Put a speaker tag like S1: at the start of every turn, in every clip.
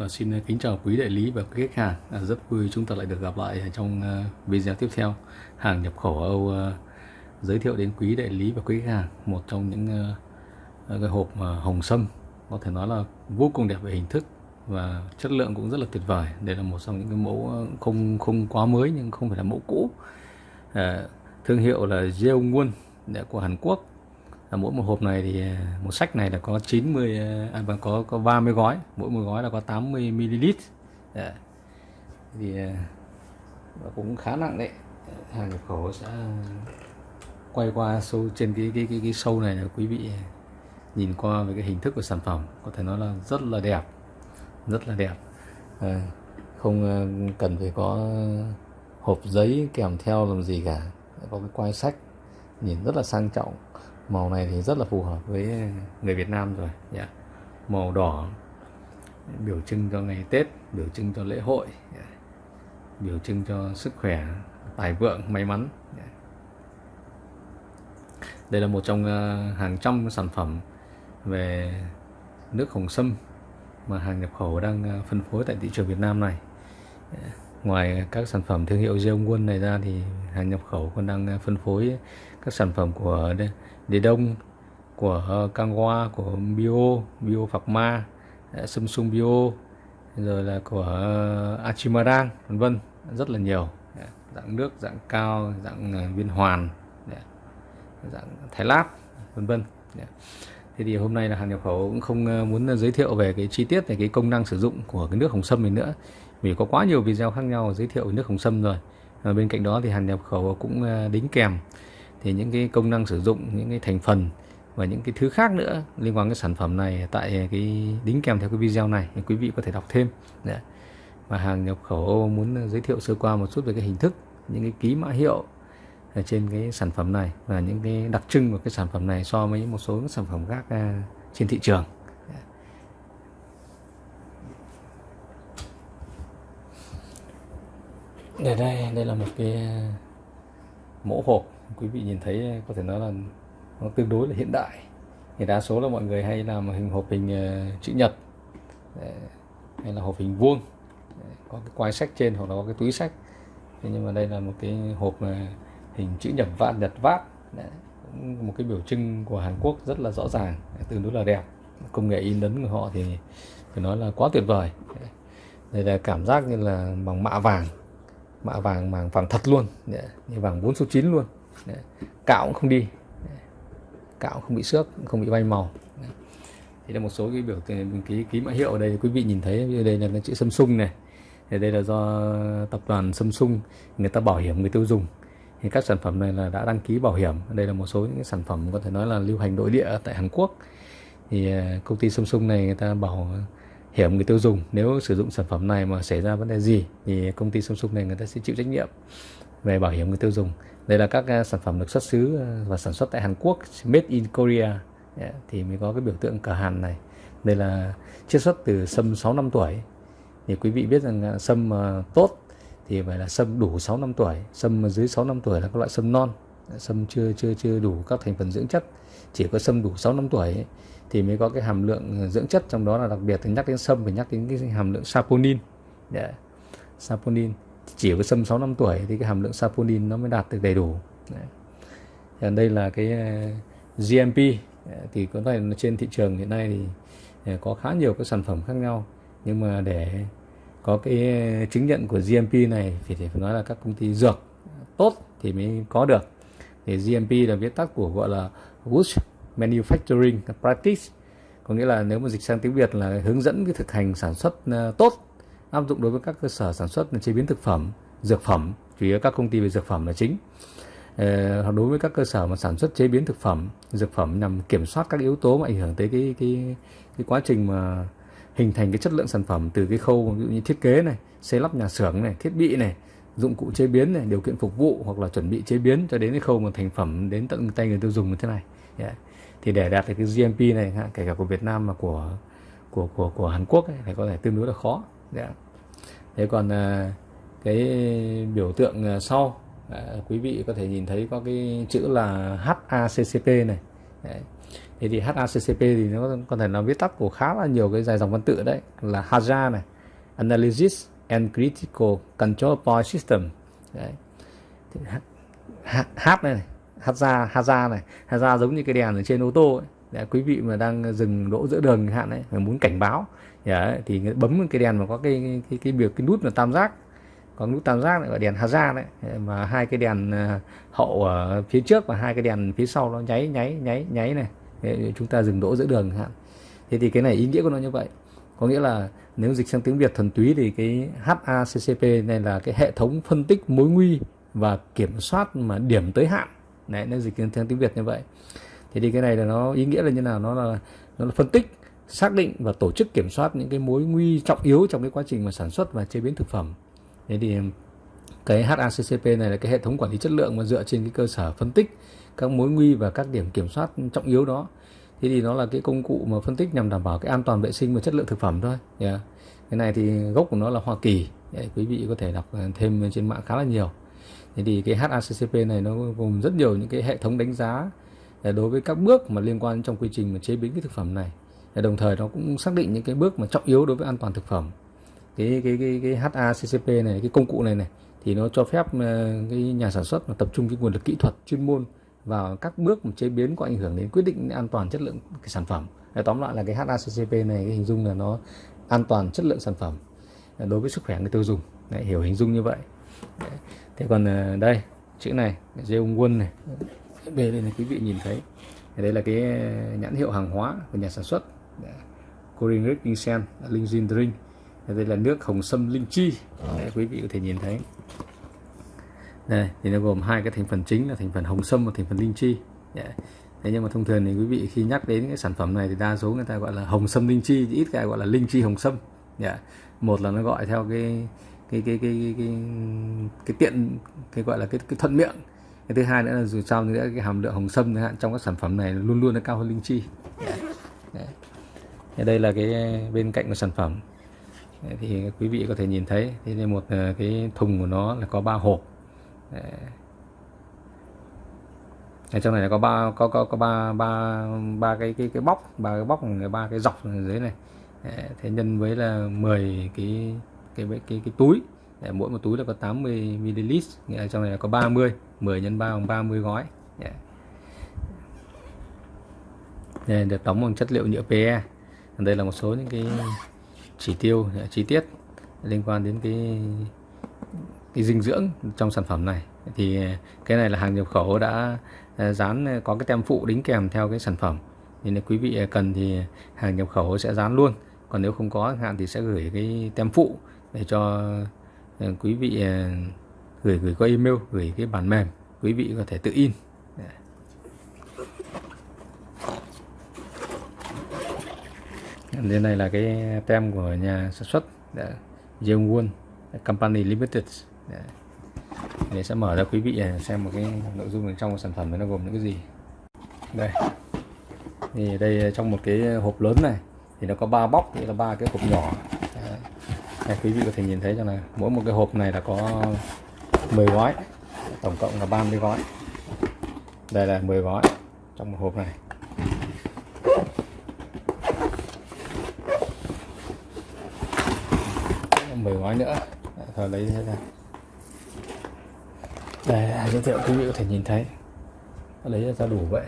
S1: Và xin kính chào quý đại lý và quý khách hàng. À, rất vui chúng ta lại được gặp lại trong à, video tiếp theo. Hàng nhập khẩu Âu à, giới thiệu đến quý đại lý và quý khách hàng một trong những à, cái hộp hồng sâm có thể nói là vô cùng đẹp về hình thức và chất lượng cũng rất là tuyệt vời. Đây là một trong những cái mẫu không không quá mới nhưng không phải là mẫu cũ. à, thương hiệu là Jeongwon của Hàn Quốc là mỗi một hộp này thì à, một sách này là có 90 à, à, và có có 30 gói. Mỗi một gói là có 80 ml. Dạ. À, thì cũng khá nặng đấy. Hàng nhập khẩu sẽ quay qua sâu trên cái cái cái, cái sâu này là quý vị à, nhìn qua về cái hình thức của sản phẩm có thể nói là rất là đẹp. Rất là đẹp. Ờ, à, không cần phải có hộp giấy kèm theo làm gì cả. Có cái quai sách nhìn rất là sang trọng màu này thì rất là phù hợp với người Việt Nam rồi yeah. màu đỏ, biểu trưng cho ngày Tết, biểu trưng cho lễ hội yeah. biểu trưng cho sức khỏe, tài vượng, may mắn yeah. đây là một trong ờ, hàng trăm sản phẩm về nước hồng sâm mà hàng nhập khẩu đang ờ, phân phối tại thị trường Việt Nam này yeah ngoài các sản phẩm thương hiệu Jeongwon này ra thì hàng nhập khẩu còn đang ờ, phân phối các sản phẩm của đề Đông, của ờ, Kangwa của Bio Bio Pharma Samsung ờ, Bio rồi là của ờ, Achimarang, vân vân, rất là nhiều. Dạ, dạng nước, dạng cao, dạng viên hoàn dạ, dạng thái lát, vân vân dạ. thế thì hôm nay là hàng nhập khẩu cũng không muốn giới thiệu về cái chi tiết về cái công năng sử dụng của cái nước hồng sâm này nữa, vì có quá nhiều video khác nhau giới thiệu nước hồng sâm rồi. Và bên cạnh đó thì hàng nhập khẩu cũng đính kèm thì những cái công năng sử dụng, những cái thành phần và những cái thứ khác nữa liên quan cái sản phẩm này tại cái đính kèm theo cái video này thì quý vị có thể đọc thêm. Đấy. và hàng nhập khẩu muốn giới thiệu sơ qua một chút về cái hình thức, những cái ký mã hiệu ở trên cái sản phẩm này và những cái đặc trưng của cái sản phẩm này so với một số sản phẩm khác à, trên thị trường. Dạ. Đây đây đây là một cái à, mẫu hộp quý vị nhìn thấy ờ, có thể nói là nó tương đối là hiện đại. Thì đa số là mọi người hay làm hình hộp hình ờ, chữ nhật ờ, hay là hộp hình vuông. Có cái quai sách trên hoặc là có cái túi sách. Thế nhưng mà đây là một cái hộp hình chữ nhật vát nhật vát. Một cái biểu trưng của Hàn Quốc rất là rõ ràng tương đối là đẹp. Công nghệ in ấn của họ thì phải nói là quá tuyệt vời. Đây là cảm giác như là bằng mạ vàng mạ vàng màng vàng thật luôn. Như vàng 4 số 9 luôn cạo cũng không đi. Cạo không bị xước không bị bay màu. Thì là một số cái biểu ký ký mã hiệu ở đây quý vị nhìn thấy. Như đây là chữ Samsung này. Thì đây là do tập đoàn Samsung, người ta bảo hiểm, người tiêu dùng. Thì các sản phẩm này là đã đăng ký bảo hiểm. Đây là một số những cái sản phẩm có thể nói là lưu hành nội địa tại Hàn Quốc. Thì à, công ty Samsung này người ta bảo hiểm người tiêu dùng. Nếu sử dụng sản phẩm này mà xảy ra vấn đề gì thì công ty Samsung này người ta sẽ chịu trách nhiệm về bảo hiểm người tiêu dùng đây là các à, sản phẩm được xuất xứ à, và sản xuất tại Hàn Quốc made in Korea. Dạ, thì mới có cái biểu tượng cờ Hàn này. Đây là chiết xuất từ sâm 6 năm tuổi. Thì quý vị biết rằng à, sâm tốt thì phải là sâm đủ 6 năm tuổi sâm dưới 6 năm tuổi là các loại sâm non. Dạ, sâm chưa chưa chưa đủ các thành phần dưỡng chất. Chỉ có sâm đủ 6 năm tuổi ấy, thì mới có cái hàm lượng dưỡng chất. Trong đó là đặc biệt thì nhắc đến sâm phải nhắc đến cái hàm lượng saponin. Yeah. saponin chỉ có sâm 6 năm tuổi thì cái hàm lượng saponin nó mới đạt được đầy đủ. Đấy. đây là cái ờ, GMP ờ, thì có thể trên thị trường hiện nay thì ờ, có khá nhiều các sản phẩm khác nhau. Nhưng mà để có cái chứng nhận của GMP này thì phải nói là các công ty dược tốt thì mới có được. Thì GMP là viết tắt của gọi là Good Manufacturing Practice. Có nghĩa là nếu mà dịch sang tiếng Việt là hướng dẫn cái thực hành sản xuất tốt áp dụng đối với các cơ sở sản xuất chế biến thực phẩm dược phẩm chủ yếu các công ty về dược phẩm là chính. Ờ, hoặc đối với các cơ sở mà sản xuất chế biến thực phẩm dược phẩm nhằm kiểm soát các yếu tố mà ảnh hưởng tới cái cái cái quá trình mà hình thành cái chất lượng sản phẩm từ cái khâu ví dụ như thiết kế này xây lắp nhà xưởng này thiết bị này dụng cụ chế biến này điều kiện phục vụ hoặc là chuẩn bị chế biến cho đến cái khâu mà thành phẩm đến tận tay người tiêu dùng như thế này. Yeah. thì để đạt được cái GMP này kể cả của Việt Nam mà của của của của Hàn Quốc ấy, thì có thể tương đối là khó yeah. thế còn à, cái biểu tượng à, sau à, quý vị có thể nhìn thấy có cái chữ là HACCP này Đấy. thế thì HACCP thì nó có thể là viết tắt của khá là nhiều cái dài dòng văn tự đấy là HAZA này Analysis and Critical Control Point System đấy. H, H này, này HAZA HAZA này HAZA giống như cái đèn ở trên ô tô ấy. Đấy, quý vị mà đang dừng đỗ giữa đường hạn đấy mà muốn cảnh báo dạ, đấy, thì bấm cái đèn mà có cái cái cái biểu cái nút là tam giác. Có nút tam giác gọi đèn Hazard đấy mà hai cái đèn ờ, hậu ở phía trước và hai cái đèn phía sau nó nháy nháy nháy nháy này. Chúng ta dừng đỗ giữa đường hạn. Thế thì cái này ý nghĩa của nó như vậy. Có nghĩa là nếu dịch sang tiếng Việt thuần túy thì cái HACCP này là cái hệ thống phân tích mối nguy và kiểm soát mà điểm tới hạn. Đấy nó dịch sang tiếng Việt như vậy thế thì cái này là nó ý nghĩa là như nào? Nó là nó là phân tích xác định và tổ chức kiểm soát những cái mối nguy trọng yếu trong cái quá trình mà sản xuất và chế biến thực phẩm. Thế thì cái HACCP này là cái hệ thống quản lý chất lượng mà dựa trên cái cơ sở phân tích các mối nguy và các điểm kiểm soát trọng yếu đó. Thế thì nó là cái công cụ mà phân tích nhằm đảm bảo cái an toàn vệ sinh và chất lượng thực phẩm thôi. Yeah. cái này thì gốc của nó là Hoa Kỳ. Đấy, quý vị có thể đọc ờ, thêm trên mạng khá là nhiều. Thế thì cái HACCP này nó gồm rất nhiều những cái hệ thống đánh giá đối với các bước mà liên quan trong quy trình mà chế biến cái thực phẩm này đồng thời nó cũng xác định những cái bước mà trọng yếu đối với an toàn thực phẩm. Cái cái cái cái HACCP này cái công cụ này này thì nó cho phép ờ, cái nhà sản xuất mà tập trung cái nguồn lực kỹ thuật chuyên môn vào các bước mà chế biến có ảnh hưởng đến quyết định an toàn chất lượng cái sản phẩm. Để tóm lại là cái HACCP này cái hình dung là nó an toàn chất lượng sản phẩm ờ, đối với sức khỏe người tiêu dùng. Đấy, hiểu hình dung như vậy. Đấy. thế còn ờ, đây chữ này dây ung quân này bề đây là quý vị nhìn thấy đây là cái nhãn hiệu hàng hóa của nhà sản xuất. Korean Red Ginseng Linh Jin Drink. Đây là nước hồng sâm linh chi. Đây, quý vị có thể nhìn thấy. Đây thì nó gồm hai cái thành phần chính là thành phần hồng sâm và thành phần linh chi. Thế nhưng mà thông thường thì quý vị khi nhắc đến cái sản phẩm này thì đa số người ta gọi là hồng sâm linh chi ít cái gọi là linh chi hồng sâm. Dạ, một là nó gọi theo cái cái cái cái cái, cái, cái tiện cái gọi là cái, cái thuận miệng cái thứ hai nữa là dù sao nữa cái hàm lượng hồng sâm hạn trong các sản phẩm này luôn luôn nó cao hơn linh chi. Đấy. đây là cái bên cạnh của sản phẩm. Thì quý vị có thể nhìn thấy thế nên một ờ, cái thùng của nó là có ba hộp. Ở trong này là có ba có có có ba ba ba cái cái cái bóc ba cái bóc ba cái dọc ở dưới này. Thế nhân với là 10 cái cái cái cái, cái túi. Đấy, mỗi một túi là có 80 ml ở trong này là có 30 10 nhân 3 bằng 30 gói. Đây được đóng bằng chất liệu nhựa PE đây là một số những cái chỉ tiêu chi tiết liên quan đến cái cái dinh dưỡng trong sản phẩm này. Thì cái này là hàng nhập khẩu đã à, dán à, có cái tem phụ đính kèm theo cái sản phẩm. Nên quý vị cần thì hàng nhập khẩu sẽ dán luôn. Còn nếu không có hạn thì sẽ gửi cái tem phụ để cho Ờ, quý vị ờ, gửi gửi qua email, gửi cái bản mềm, quý vị có thể tự in. Dạ. Đây này là cái tem của nhà sản xuất dạ, Jeongwon Company Limited. Dạ. Để sẽ mở ra quý vị ờ, xem một cái nội dung bên trong của sản phẩm nó gồm những cái gì. Đây. Thì đây trong một cái hộp lớn này, thì nó có ba bóc, thì là ba cái hộp nhỏ đây, quý vị có thể nhìn thấy cho này mỗi một cái hộp này là có 10 gói tổng cộng là 30 gói. Đây là 10 gói trong một hộp này. 10 gói nữa. Thôi lấy thế ra. Đây giới thiệu quý vị có thể nhìn thấy. Lấy ra đủ vậy.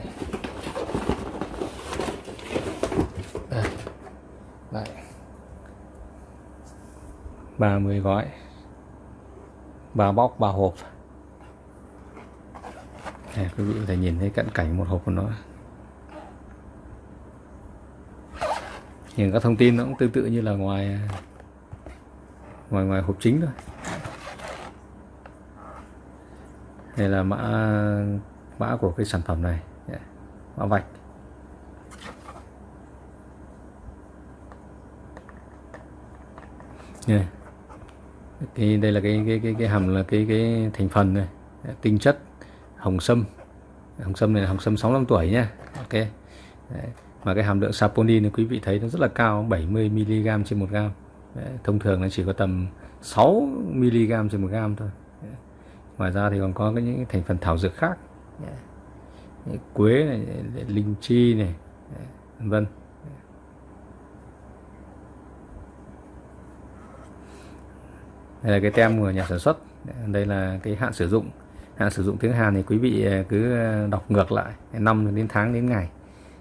S1: 30 gói. Ba bóc, ba hộp. Này quý vị có thể nhìn thấy cận cảnh một hộp của nó. Nhìn các thông tin nó cũng tương tự như là ngoài ngoài ngoài hộp chính thôi. Đây là mã mã của cái sản phẩm này. Dạ, mã vạch. Yeah cái đây là cái cái cái cái hàm là cái cái thành phần này. Tinh chất hồng sâm. Hồng sâm này là hồng sâm 65 tuổi nha. Ok. Đấy. mà cái hàm lượng saponin quý vị thấy nó rất là cao 70 mg trên một gram Đấy, thông thường nó chỉ có tầm 6 mg trên một gram thôi. Đấy. ngoài ra thì còn có cái những thành phần thảo dược khác. Đấy. quế này linh chi này. Vân. Đây là cái tem của nhà sản xuất. Đây là cái hạn sử dụng. Hạn sử dụng tiếng Hàn thì quý vị ờ, cứ ờ, đọc ngược lại năm đến tháng đến ngày.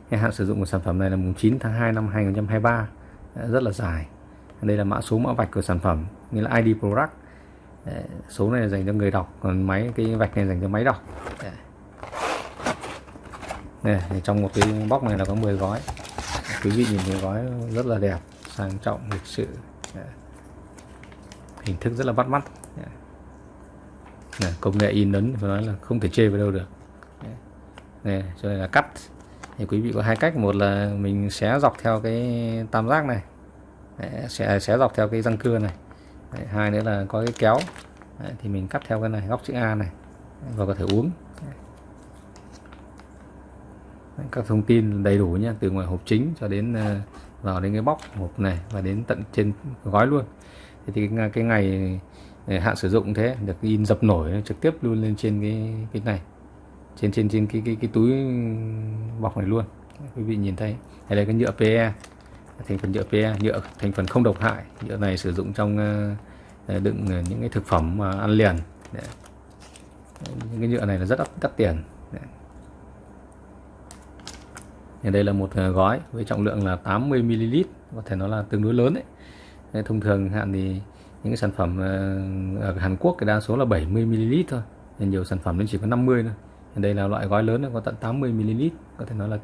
S1: Cái hạn sử dụng của sản phẩm này là mùng 9 tháng 2 năm 2023 ờ, rất là dài. Đây là mã số mã vạch của sản phẩm như là ID product. Số này là dành cho người đọc, còn máy, cái vạch này dành cho máy đọc. Dạ. Này trong một cái bóc này là có 10 gói. Quý vị nhìn thấy gói rất là đẹp, sang trọng, lịch sự. Dạ hình thức rất là bắt mắt. Này, công nghệ in ấn phải nói là không thể chê vào đâu được. Này cho nên là cắt. Thì quý vị có hai cách. Một là mình xé dọc theo cái tam giác này. Đấy, sẽ xé dọc theo cái răng cưa này. Đấy, hai nữa là có cái kéo. Đấy, thì mình cắt theo cái này góc chữ A này. Và có thể uống. Đấy, các thông tin đầy đủ nhé từ ngoài hộp chính cho đến ờ, vào đến cái bóc hộp này và đến tận trên gói luôn thì cái, cái ngày ờ, hạn sử dụng thế được in dập nổi trực tiếp luôn lên trên cái cái này. Trên trên trên cái cái cái túi bọc này luôn. Quý vị nhìn thấy. Đây là cái nhựa PE thành phần nhựa PE nhựa thành phần không độc hại. Nhựa này sử dụng trong ờ, ờ, đựng những cái thực phẩm mà ăn liền. Đấy. những cái nhựa này là rất đắt, đắt tiền. Đấy. đây là một gói với trọng lượng là 80 ml có thể nó là tương đối lớn đấy thông thường hạn thì những cái sản phẩm ờ, ở Hàn Quốc thì đa số là 70 ml thôi. Nên nhiều sản phẩm nên chỉ có 50 thôi. Đây là loại gói lớn có tận 80 ml có thể nói là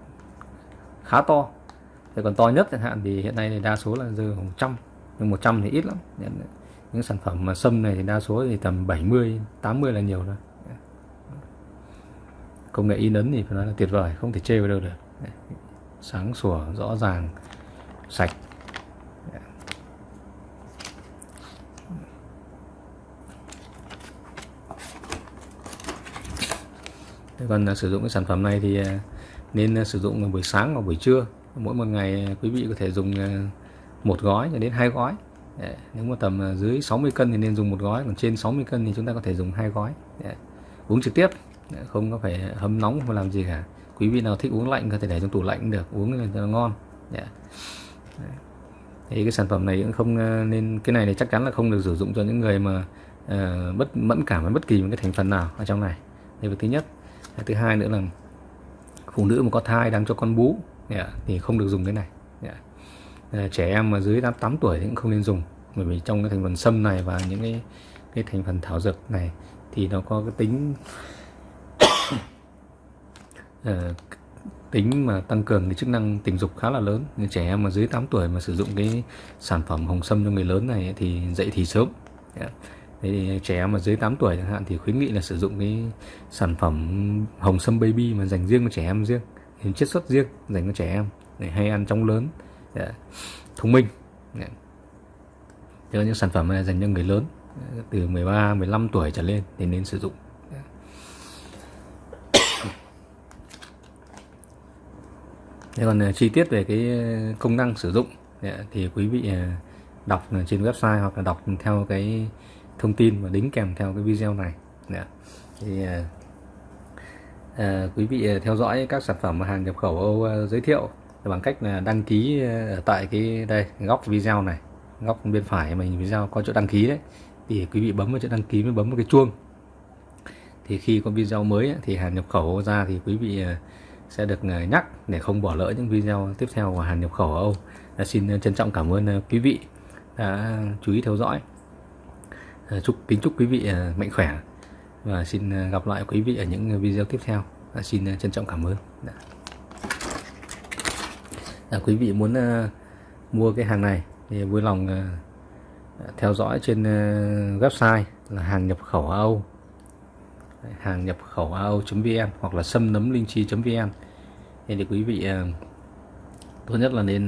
S1: khá to. Thế còn to nhất chẳng hạn thì hiện nay thì đa số là rơi 100 nhưng 100 thì ít lắm. Những sản phẩm mà sâm này thì đa số thì tầm 70 80 là nhiều rồi công nghệ in ấn thì phải nói là tuyệt vời, không thể chê vào đâu được. Sáng sủa, rõ ràng, sạch. Còn à, sử dụng cái sản phẩm này thì à, nên à, sử dụng buổi sáng và buổi trưa. Mỗi một ngày quý vị có thể dùng một gói cho đến hai gói. Nếu mà tầm dưới 60 cân thì nên dùng một gói còn trên 60 cân thì chúng ta có thể dùng hai gói. Uống trực tiếp không có phải hâm nóng không làm gì cả. Quý vị nào thích uống lạnh có thể để trong tủ lạnh cũng được uống cho nó ngon. Thì cái sản phẩm này cũng không nên cái này thì chắc chắn là không được sử dụng cho những người mà uh, bất mẫn cảm với bất kỳ một cái thành phần nào ở trong này. Đây là thứ nhất thứ hai nữa là phụ nữ mà có thai đang cho con bú yeah, thì không được dùng cái này yeah. trẻ em mà dưới 8 tuổi thì cũng không nên dùng bởi vì trong cái thành phần sâm này và những cái cái thành phần thảo dược này thì nó có cái tính uh, tính mà tăng cường cái chức năng tình dục khá là lớn nên trẻ em mà dưới 8 tuổi mà sử dụng cái sản phẩm hồng sâm cho người lớn này thì dậy thì sớm yeah. Thế trẻ em mà dưới 8 tuổi chẳng hạn thì khuyến nghị là sử dụng cái sản phẩm hồng sâm baby mà dành riêng cho trẻ em riêng chiết xuất riêng dành cho trẻ em để hay ăn trong lớn, để thông minh. Yeah. Thế những sản phẩm này dành cho người lớn, từ 13 15 tuổi trở lên thì nên sử dụng. Thế còn à, chi tiết về cái công năng sử dụng thì quý vị à, đọc trên website hoặc là đọc theo cái thông tin và đính kèm theo cái video này Đấy. thì à, à, quý vị à, theo dõi các sản phẩm hàng nhập khẩu Âu à, giới thiệu bằng cách là đăng ký à, ở tại cái đây góc video này góc bên phải mình video có chỗ đăng ký đấy thì quý vị bấm vào chỗ đăng ký mới bấm vào cái chuông thì khi có video mới thì hàng nhập khẩu ra thì quý vị à, sẽ được nhắc để không bỏ lỡ những video tiếp theo của hàng nhập khẩu Âu. Dạ, xin trân trọng cảm ơn quý vị đã chú ý theo dõi. Ờ, chúc kính chúc quý vị ờ, mạnh khỏe. Và xin ờ, gặp lại quý vị ở những video tiếp theo. Dạ, xin trân trọng cảm ơn. À, quý vị muốn mua cái hàng này thì vui lòng theo dõi trên website là hàng nhập khẩu Âu hàng nhập khẩu Âu.vn hoặc là sâm nấm linh chi.vn thì quý vị tốt nhất là nên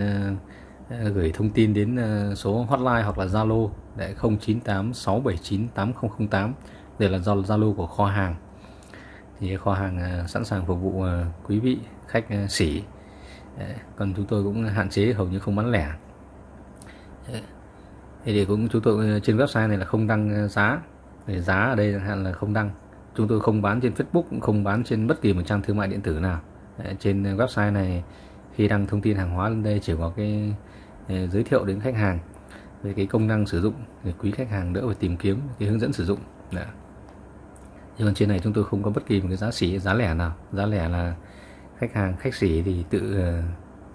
S1: Ờ, gửi thông tin đến ờ, số hotline hoặc là Zalo để 0986798008 đây là do Zalo của kho hàng. Thì kho hàng ờ, sẵn sàng phục vụ quý vị, khách sỉ còn chúng tôi cũng hạn chế, hầu như không bán lẻ. Thì để cũng chúng tôi trên website này là không đăng giá. Để giá ở đây chẳng hạn là không đăng. Chúng tôi không bán trên Facebook, cũng không bán trên bất kỳ một trang thương mại điện tử nào. Trên website này khi đăng thông tin hàng hóa lên đây chỉ có cái giới thiệu đến khách hàng về cái công năng sử dụng để quý khách hàng đỡ phải tìm kiếm cái hướng dẫn sử dụng. Đã. nhưng còn trên này chúng tôi không có bất kỳ một cái giá xỉ giá lẻ nào. Giá lẻ là khách hàng khách sỉ thì tự ờ,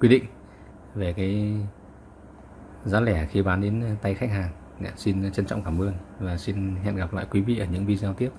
S1: quy định về cái giá lẻ khi bán đến tay khách hàng. Dạ, xin trân trọng cảm ơn và xin hẹn gặp lại quý vị ở những video tiếp.